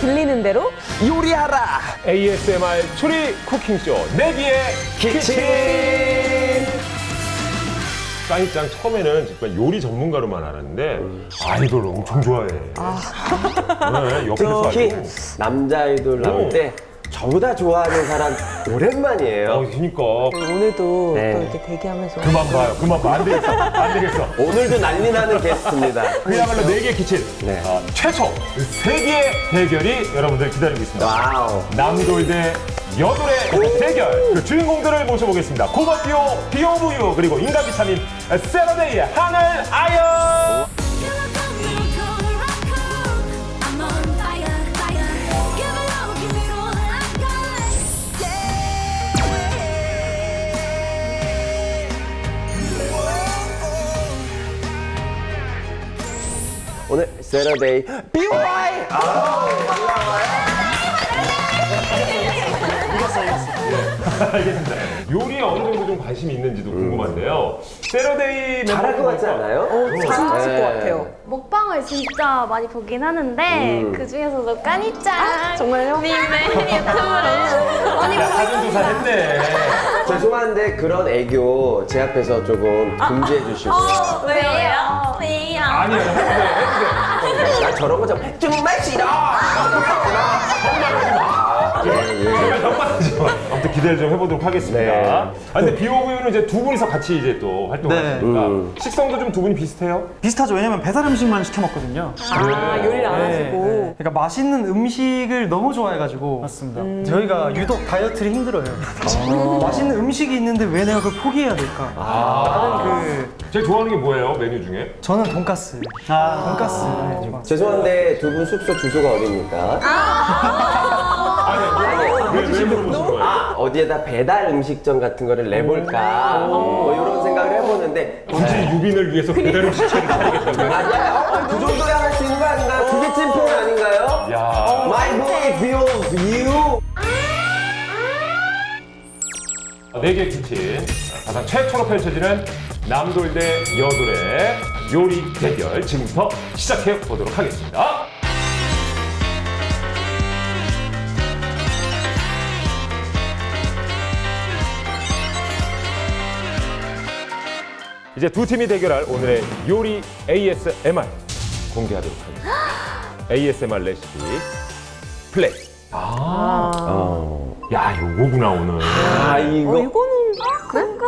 들리는 대로 요리하라 ASMR 추리 쿠킹쇼 내기의 키친 사인짱 처음에는 정말 요리 전문가로만 알았는데 아이돌 엄청 좋아해. 네, 옆에서 특히. 남자 아이돌 나올 오. 때 저보다 좋아하는 사람 오랜만이에요 어, 그러니까 오늘도 네. 또 이렇게 대기하면서 그만 봐요. 그만 봐. 안 되겠어. 안 되겠어. 오늘도 난리 나는 게스트입니다 그야말로 네개 키친 네. 아, 최초 세 개의 대결이 여러분들 기다리고 있습니다. 와우 남돌 대 여돌의 대결 그 주인공들을 모셔보겠습니다. 고바비오, 비오부유 그리고 인간 비타민 세러데이의 하늘 아연. 세러데이 BY 알겠습니다. 요리에 어느 정도 좀 관심이 있는지도 궁금한데요. 세러데이 잘할 것 같지 않아요? 잘하실 네. 것 같아요. 먹방을 진짜 많이 보긴 하는데 음. 그 중에서도 까니짱 정말요? 님의 유튜브를 많이 야, 보고 사전조사 했네. 죄송한데 그런 애교 제 앞에서 조금 금지해 주시고요 어, 왜요? 왜요? 아니요, 해주세요. 나 저런 거 좀 정말 싫어 기대를 좀 해보도록 하겠습니다. 네. 아, 근데 비오부유는 이제 두 분이서 같이 이제 또 활동하시니까 음. 식성도 좀 두 분이 비슷해요? 비슷하죠. 왜냐면 배달 음식만 시켜 먹거든요. 아, 요리를 안 네, 하시고. 네. 그러니까 맛있는 음식을 너무 좋아해가지고 맞습니다. 저희가 유독 다이어트를 힘들어요. 맛있는 음식이 있는데 왜 내가 그걸 포기해야 될까? 나는 그 제일 좋아하는 게 뭐예요, 메뉴 중에? 저는 돈가스. 아 돈가스. 네, 좋아. 죄송한데 두 분 숙소 주소가 어디입니까? 아니, 왜, 왜 물어보신 거예요? 아, 어디에다 배달 음식점 같은 거를 내볼까? 뭐 이런 생각을 해보는데. 굳이 유빈을 위해서 배달 음식점을 차리겠다고요? 맞아요. 그 정도야 할 수 있는 거 아닌가요? 그게 찐팬 아닌가요? 야. My boy feels you. 네개 키친. 가장 최초로 펼쳐지는 남돌 대 여돌의 요리 대결 지금부터 시작해 보도록 하겠습니다. 이제 두 팀이 대결할 오늘의 요리 ASMR 공개하도록 하겠습니다. ASMR 레시피 플레이. 아, 어, 야 요거구나 오늘. 아 어, 이거 이거는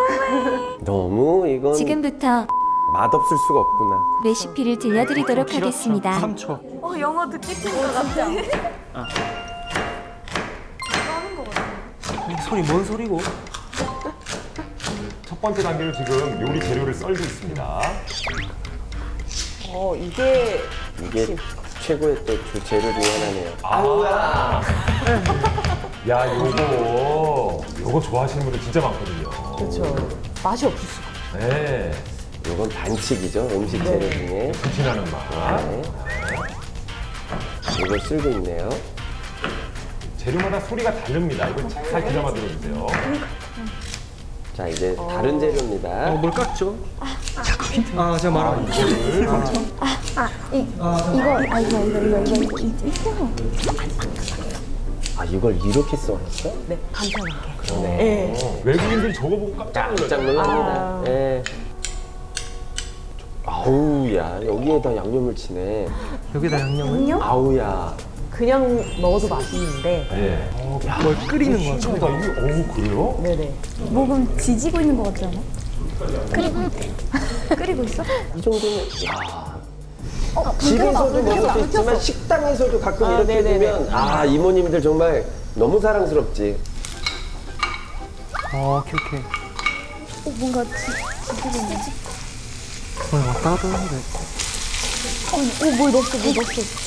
너무 이건 지금부터 맛없을 수가 없구나 레시피를 들려드리도록 하겠습니다. 3초. 어, 영어 듣기 것 같아. 소리 뭔 소리고? 첫 번째 단계로 지금 요리 재료를 썰고 있습니다. 어, 이게 이게 최고의 또 주 재료 중에 하나네요 아우야 야, 요거, 요거 좋아하시는 분들 진짜 많거든요. 그렇죠. 맛이 없을 수가. 네. 이건 반칙이죠 음식 재료 중에 불친하는 맛. 네. 이걸 쓸고 있네요 재료마다 소리가 다릅니다. 이거 잘 귀담아 들어주세요. 자 이제 다른 재료입니다 어, 뭘 깎죠? 아 제가 말한 거. 이거를 이거, 아, 이거, 이거, 이거, 이거, 이거. 아 이걸 이렇게 써왔어? 네, 간편하게. 그러네 네. 외국인들이 저거 보고 깜짝. 놀랍니다 예. 아우야 여기에다 양념을 치네 여기다 양념을 아우야 그냥 먹어도 맛있는데. 네. 뭘 끓이는 거죠. 신기하다. 이게, 어우, 그래요? 네네. 목은 지지고 있는 것 같지 않아? 끓이고 있대. 끓이고 있어? 이 정도면 야 어, 집에서도 불 먹을 수불 있지만. 식당에서도 가끔 아, 이렇게 네네네. 되면 아 이모님들 정말 너무 사랑스럽지 어, 오케이 오케이. 어, 뭔가 지, 지지고 있는 지 어, 왔다 갔다 하는데. 어, 어, 뭘 넣었어, 뭘 넣었어.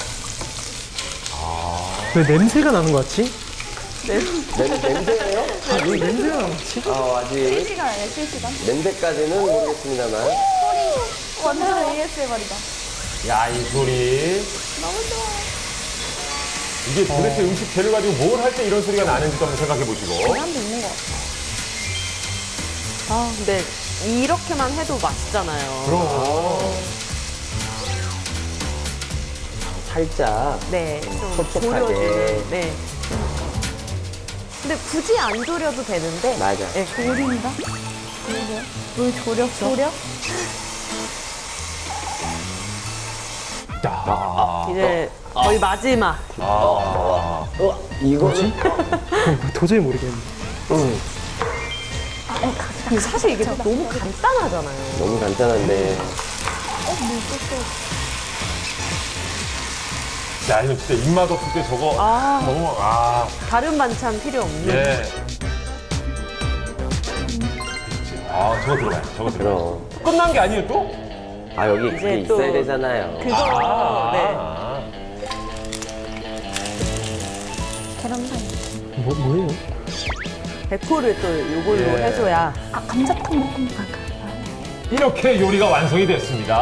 왜 냄새가 나는 거 같지? 냄, 냄새예요? 아, 왜 냄새가 나지? 아 아직 실시간 아니야, 실시간? 냄새까지는 모르겠습니다만 완전 ASMR이다. 야, 이 소리. 너무 좋아. 이게 도대체 음식 재료 가지고 뭘 할 때 이런 소리가 나는지도 한번 생각해 보시고. 사람도 있는 것 같아. 아, 근데 이렇게만 해도 맛있잖아요. 그럼. 살짝 네, 좀 촉촉하게. 졸여주는. 네. 근데 굳이 안 졸여도 되는데. 맞아. 네, 졸인다? 그러게. 물 졸였어? 졸여? 자, 이제 거의 마지막. 어, 이거는 도저히 모르겠네. 근데 사실 이게 너무 간단하잖아요. 너무 간단한데. 야, 이거 진짜 입맛 없을 때 저거 아. 너무, 아, 다른 반찬 필요 없는. 예. 아, 저거 들어가요. 저거 들어가요. 그럼. 끝난 게 아니에요, 또? 아, 여기 이제 그게 또 있어야 되잖아요. 그거, 아, 네. 아. 계란사이. 뭐, 뭐예요? 데코를 또 이걸로 예. 해줘야. 아, 감자탕 볶음. 아, 그- 이렇게 요리가 완성이 됐습니다.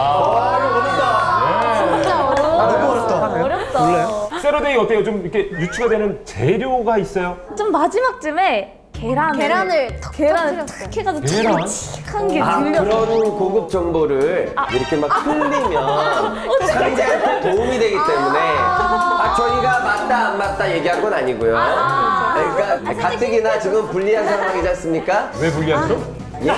진짜 어려워. 너무 어렵다. 어렵다. 몰라요? 예. 세러데이 어때요? 좀 이렇게 유추가 되는 재료가 있어요? 좀 마지막쯤에 계란을 계란을 턱 계란을 탁 해가지고 계란? 칙칙한 게 아, 들려. 그런 고급 정보를 이렇게 막 흘리면 상대한테 도움이 되기 때문에 아, 저희가 맞다 안 맞다 얘기한 건 아니고요. 그러니까 가뜩이나 지금 불리한 상황이지 않습니까? 왜 불리하죠? 예.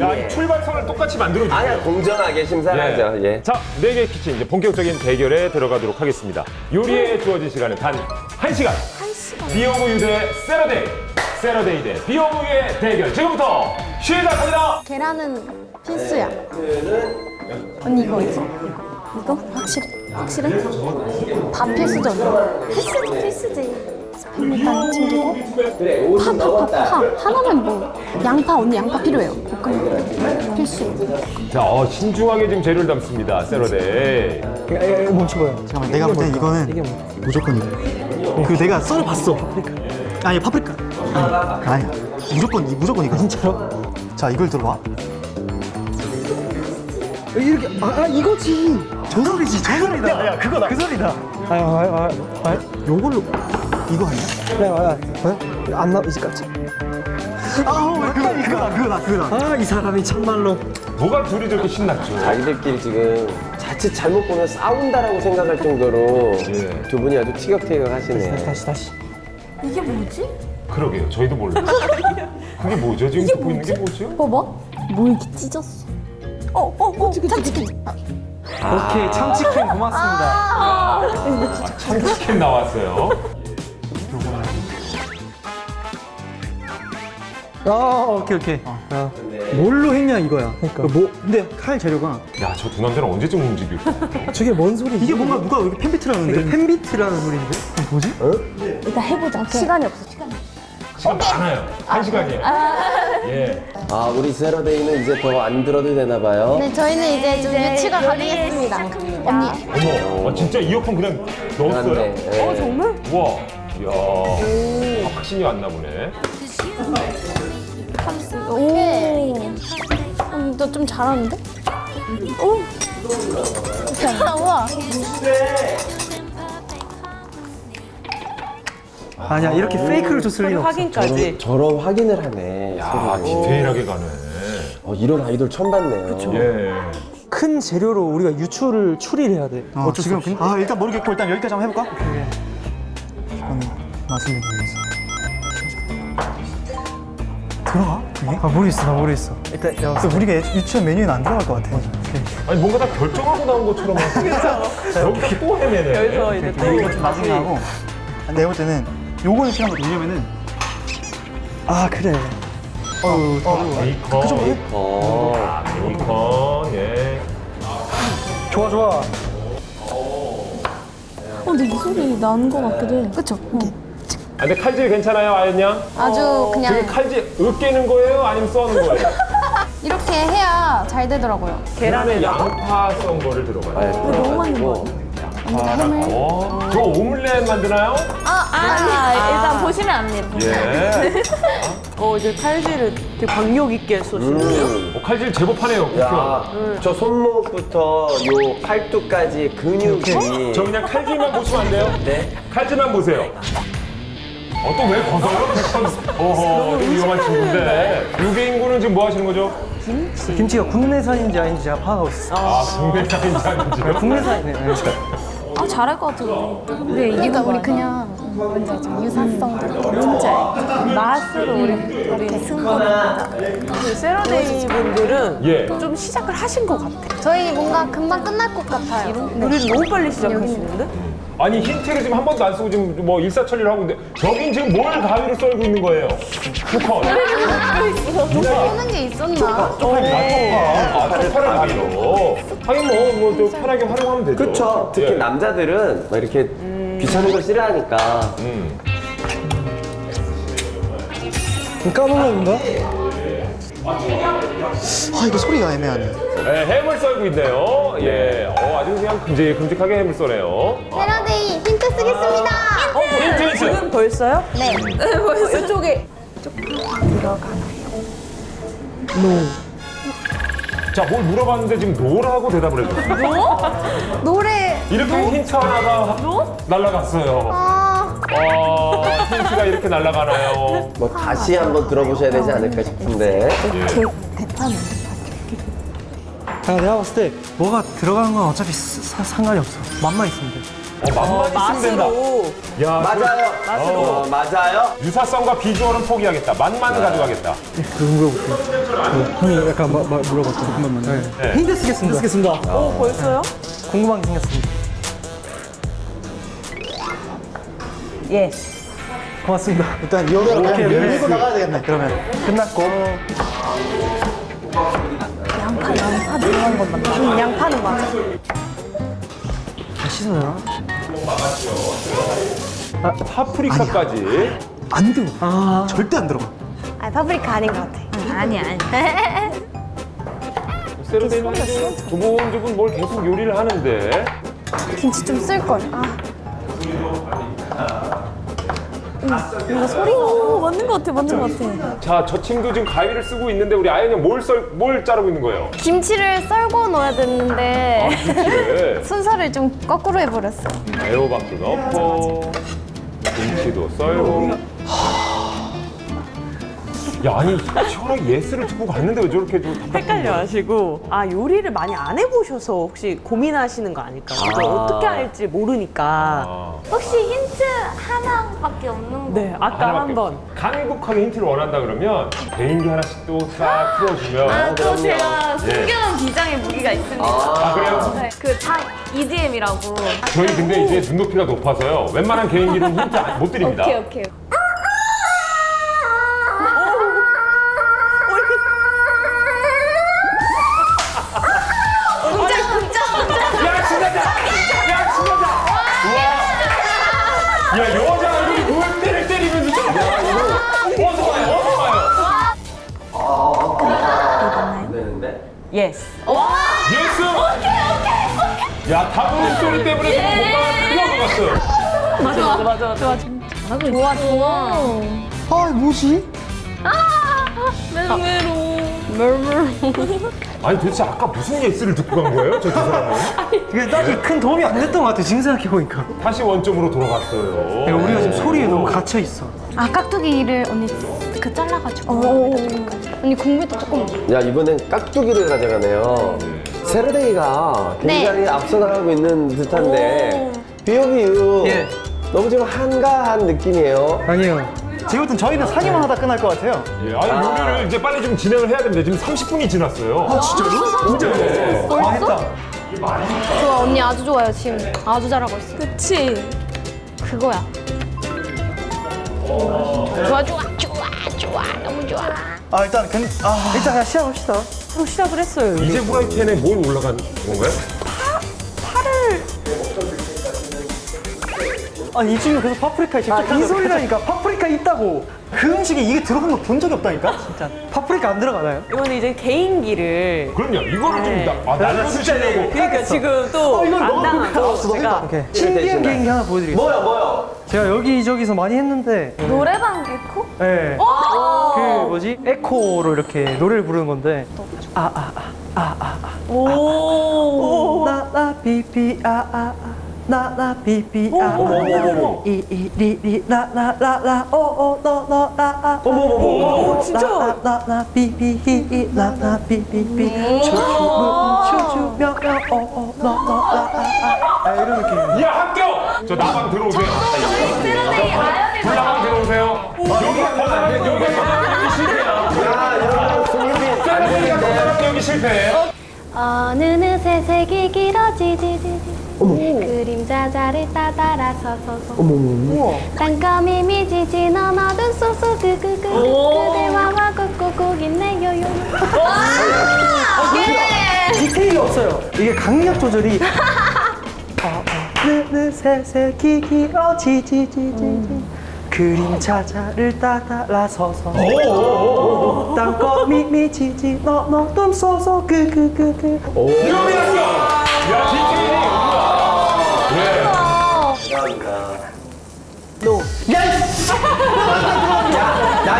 야, 이 출발선을 똑같이 만들어주세요. 아니야 공정하게 심사하죠. 예. 자, 네 개 키친 이제 본격적인 대결에 들어가도록 하겠습니다. 요리에 주어진 시간은 단 한시간 비오브유 대 세러데이. 세러데이 대 비오브유의 대결. 지금부터 시작합니다. 계란은 필수야. 언니 이거 있어? 이거? 확실해? 확실해? 다 필수죠 언니? 필수, 필수지. 스팸 일단 챙기고 파, 50 파, 파. 파. 하나면 뭐 양파 언니 양파 필요해요. 볶음 필수. 자, 어, 신중하게 지금 재료를 담습니다. 세러데이. 멈춰봐요. 잠깐만 내가 볼 때 이거는 무조건 이거 그 내가 썰어 봤어 아니 파프리카 아니, 아니야 무조건 이 무조건 이거 진짜로? 자 이걸 들어봐 이렇게, 아, 아, 이거지. 저 소리지 저 소리다 야, 야, 그거다. 그 소리다. 아, 아, 아, 아. 요걸로 이거 아니야? 그래, 아, 아. 안 나, 이제 깜짝. 아 그거 그거다 그거다 그거다 아, 이 사람이 참말로. 뭐가 둘이 저렇게 신났죠? 자기들끼리 지금 자칫 잘못 보면 싸운다라고 생각할 정도로 예. 두 분이 아주 티격태격 하시네. 다시, 다시. 이게 뭐지? 그러게요. 저희도 몰라요. 그게 뭐죠? 지금 듣고 있는 게 뭐죠? 봐봐. 뭐 이렇게 찢었어. 어, 어, 어, 참치킨. 오케이, 참치캔 고맙습니다. 아, 참치캔 나왔어요. 아, 오케이, 오케이. 아, 뭘로 했냐, 이거야. 그러니까. 뭐, 근데 칼 재료가. 야, 저 두 남자는 언제쯤 움직일까? 저게 뭔 소리지? 이게 뭔가 누가 여기 팬비트라는데 이게 팬비트라는 소리인데? 뭐지? 일단 해보자. 시간이 없어. 시간이. 시간 많아요. 한 시간이에요. 예. 아 우리 세러데이는 이제 더 안 들어도 되나 봐요. 네, 저희는 이제 좀 유치가 가능했습니다. 언니. 어머, 아, 진짜 이어폰 그냥 넣었어요? 예. 어, 정말? 우와. 이야. 아, 확신이 왔나 보네. 오. 언니 너좀 잘하는데? 오. 우와. 아니야, 이렇게 페이크를 줬을 소리 리는 없어. 확인까지. 저런 확인을 하네. 아, 소리로. 디테일하게 가네. 어, 이런 아이돌 처음 봤네요. 예. 큰 재료로 우리가 유추를 추리를 해야 돼. 어, 어쩔 수 지금 없이. 아 일단 모르겠고 일단 여기까지 한번 해볼까? 이거는 맛을 내기 위해서 들어가? 이게? 아, 모르겠어, 나 모르겠어. 일단, 야, 근데 우리가 유치원 메뉴에는 안 들어갈 것 같아 아니, 뭔가 다 결정하고 나온 것처럼. 여기서 또 헤매네. 여기서 이제 또. 이거 좀 나중에 하고 내가 볼 때는 요거는 필요한 거 왜냐면은 아, 그래. 어우, 어, 베이컨. 어. 아, 베이컨. 예. 좋아, 좋아. 어, 근데 이 소리 나는 것 같기도 해. 그쵸? 아, 근데 칼질 괜찮아요, 아연 양? 아주 그게 그냥 칼질 으깨는 거예요? 아니면 써는 거예요? 이렇게 해야 잘 되더라고요. 계란에 양파 썬 거를 들어가요. 너무 많이 먹어. 햄을. 어, 저 오믈렛 만드나요? 아, 아니, 일단 보시면 압니다. 예. 어, 이제 칼질을 되게 박력 있게 쏘시는데요? 음. 어, 칼질 제법 하네요. 그쵸? 야, 저 손목부터 요 팔뚝까지 근육이. 저 그냥 칼질만 보시면 안 돼요? 네. 칼질만 보세요. 어, 또 왜 벗어요? 참, 어허, 좀 위험한 친구인데. 유괴 인구는 지금 뭐 하시는 거죠? 김치. 김치가 국내산인지 아닌지 제가 파악하고 있어요. 아, 국내산인지 아닌지요? 국내산이네. 네. 아 잘할 것 같은데. 우리 그러니까 우리 그냥? 유사성도 이렇게 뭔지 알죠? 맛으로 우리 이렇게 승부를 하자. 그 세러데이 분들은 예. 좀 시작을 하신 것 같아. 저희 뭔가 금방 끝날 것 같아요. 네. 우리는 너무 빨리 시작하시는데? 아니 힌트를 지금 한 번도 안 쓰고 지금 뭐 일사천리를 하고 있는데 저긴 지금 뭘 가위로 썰고 있는 거예요? 투컷. 하는 게 있었나? 아, 쪽파를 가위로. 하긴 뭐, 뭐또 편하게 활용하면 되죠. 그쵸. 특히 예. 남자들은 막 이렇게 귀찮은 걸 싫어하니까. 음. 까놀라인가? 아 이거 소리가 애매하네. 네, 햄을 썰고 있네요. 예. 어, 아주 그냥 큼직큼직하게 햄을 써네요. 세라데이 힌트 쓰겠습니다. 힌트, 힌트. 지금 벌써요? 네. 벌써. 이쪽에. 자, 뭘 물어봤는데 지금 no라고 대답을 해줬어요. no래. 이렇게 힌트 하나가 날라갔어요. 아. 어, 힌트가 이렇게 날라가나요? 뭐 다시 한번 들어보셔야 되지 않을까 싶은데. 아, 내가 봤을 때 뭐가 들어가는 건 어차피 사- 상관이 없어. 맛만 있으면 돼. 어, 맛만 있으면 된다. 맛으로. 야, 맞아요. 맛으로. 어, 맞아요. 유사성과 비주얼은 포기하겠다. 맛만 가져가겠다. 그거 물어볼게요. 그 형이 약간 마, 마, 물어봤죠. 한 번만. 네. 네. 힌트 쓰겠습니다. 쓰겠습니다. 어, 벌써요? 궁금한 게 생겼습니다. 예. 고맙습니다. 일단 오케이. 밀고 나가야 되겠네. 그러면 끝났고. 양파 양파 들어간 것만 나. 음, 양파는 맞아. 다 씻어요. 파프리카까지. 안 들어. 아. 절대 안 들어가. 아 파프리카 아닌 것 같아. 아니 아니. 세르데이는 두분두분 뭘 계속 요리를 하는데. 김치 좀 쓸 걸. 아. 음, 뭔가 소리가 맞는 것 같아, 맞는 것 같아. 자, 저 친구 지금 가위를 쓰고 있는데 우리 아연이 뭘 썰, 뭘 자르고 있는 거예요? 김치를 썰고 넣어야 됐는데 김치를 순서를 좀 거꾸로 해버렸어. 애호박도 넣고 김치도 썰고. 야, 아니 시원하게 예스를 듣고 갔는데 왜 저렇게 좀 헷갈려 하시고 아 요리를 많이 안 해보셔서 혹시 고민하시는 거 아닐까 아. 어떻게 할지 모르니까 아, 혹시 힌트 하나밖에 없는 거? 네 아까 한번 없- 강국하게 힌트를 원한다 그러면 개인기 하나씩 또 싹 풀어주면 또 제가 예. 숨겨놓은 비장의 무기가 있습니다. 아 그래요? 네, 그다 EDM이라고. 저희 근데 이제 눈높이가 높아서요 웬만한 개인기는 힌트 안- 못 드립니다 오케이 오케이. Yes yes! 야 다른 소리 때문에 지금 뭔가 흘러갔어요 맞아 맞아 맞아 맞아 좋아 좋아. 아 뭐지? 아니 도대체 아까 무슨 yes를 듣고 간 거예요? 저 두 사람은? 이게 딱히 큰 도움이 안 됐던 것 같아. 지금 생각해보니까. 다시 원점으로 돌아갔어요 그러니까 우리가 지금 소리에 너무 갇혀있어. 아 깍두기를 언니 그 잘라가지고. 언니 국물도 조금. 야 이번엔 깍두기를 가져가네요. 세르데이가 굉장히 앞서 나가고 있는 듯한데 비오비유 예. 너무 지금 한가한 느낌이에요. 아니에요. 지금 부터 저희는 사기만 하다 끝날 것 같아요. 예, 아니 요리를 이제 빨리 좀 진행을 해야 됩니다. 지금 30분이 지났어요. 아 진짜요? 진짜요? 아, 했다. 좋아 언니 아주 좋아요 지금 아주 잘하고 있어. 그치. 그거야. 좋아 좋아 좋아 좋아 너무 좋아. 아 일단 근, 아 일단 그냥 시작합시다. 바로 시작을 했어요. 이제 프라이팬에 뭘 올라간 건가요? 아니 이 친구 계속 파프리카에 직접 이 소리라니까. 파프리카 있다고. 그 음식에 이게 들어간 거 본 적이 없다니까? 진짜. 파프리카 안 들어가나요? 이거는 이제 개인기를 그럼요. 이거를 좀 나, 아, 날려주시려고. 그러니까 지금 또 어, 이건 안 너무 당하고 알았어, 제가 신기한 개인기 하나 보여드리겠습니다. 뭐야 뭐야? 제가 여기저기서 많이 했는데. 노래방 개코? 네. 그 뭐지? 에코로 이렇게 노래를 부르는 건데. 아, 오. 나나 비비 아아 나나 비비 아 이이리리 나나라라 오오너너라 오, 진짜. 나나 비비 히이 나나 비비비 추추 추추며 오오너너라 이런 느낌 야 합격! 저 나방 들어오세요. 불나방 들어오세요. 여기가 더 잘하면 여기가 더 잘하면 여기 실패야. 야, 여러분 되는데. 잘하면 여기 실패. 어느 느새 색이 길어지지지지 그림자 자를 따라서서서. 땅거미 미지지 넌 어둠 쏘쏘 그그그. 그대와 와 꾹꾹꾹 있네요 요. 디테일이 없어요. 이게 강약 조절이. 느느새새 기기어지지지지지. 그림자 자를 따라 서서. 땅거미 미지지 너너 둠 쏘쏘 그그그그. 유미 합격! 야 디테일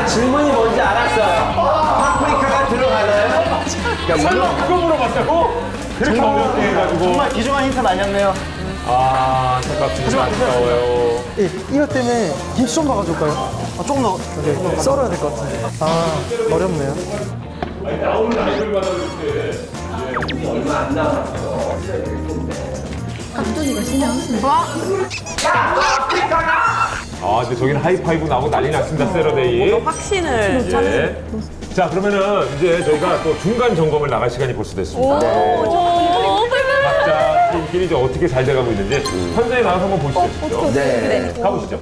나 질문이 뭔지 알았어요. 파프리카가 들어가나요? 설마 그거 물어봤다고? 그렇게 어렵게 해가지고. 정말 귀중한 힌트는 아니었네요. 아 생각보다 안타까워요. 예, 이것 때문에 김치 좀 봐가줄까요? 아, 조금 더 네, 썰어야 될 것 같은데 아 어렵네요 나오는 아이돌마다 이렇게 아, 근데 저기는 하이파이브 나오고 난리 났습니다, 세러데이. 확신을 예. 자, 그러면은 이제 저희가 또 중간 점검을 나갈 시간이 벌써 됐습니다. 각자 팀끼리 이제 어떻게 잘 돼가고 있는지 현장에 나가서 한번 보시죠. 네. 가보시죠.